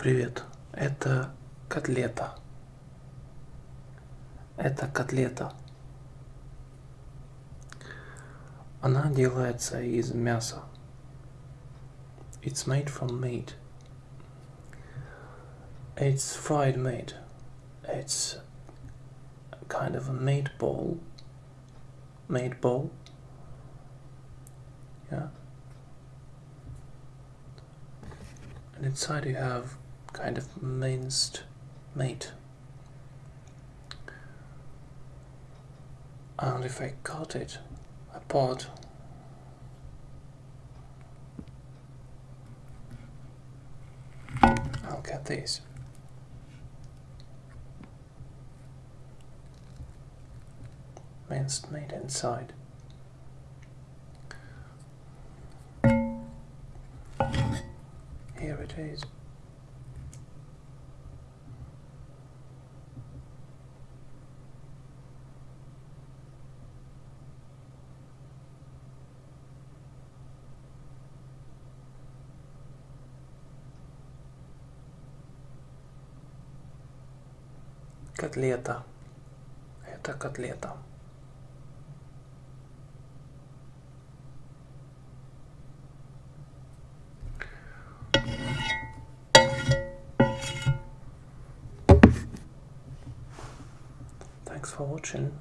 Привет, это котлета. Это котлета. Она делается из мяса. It's made from meat. It's fried meat. It's kind of a meatball. Meatball. Yeah. And inside you have kind of minced meat. And if I cut it apart, I'll get this. Minced meat inside. Here it is. Котлета. Это котлета. Thanks for watching.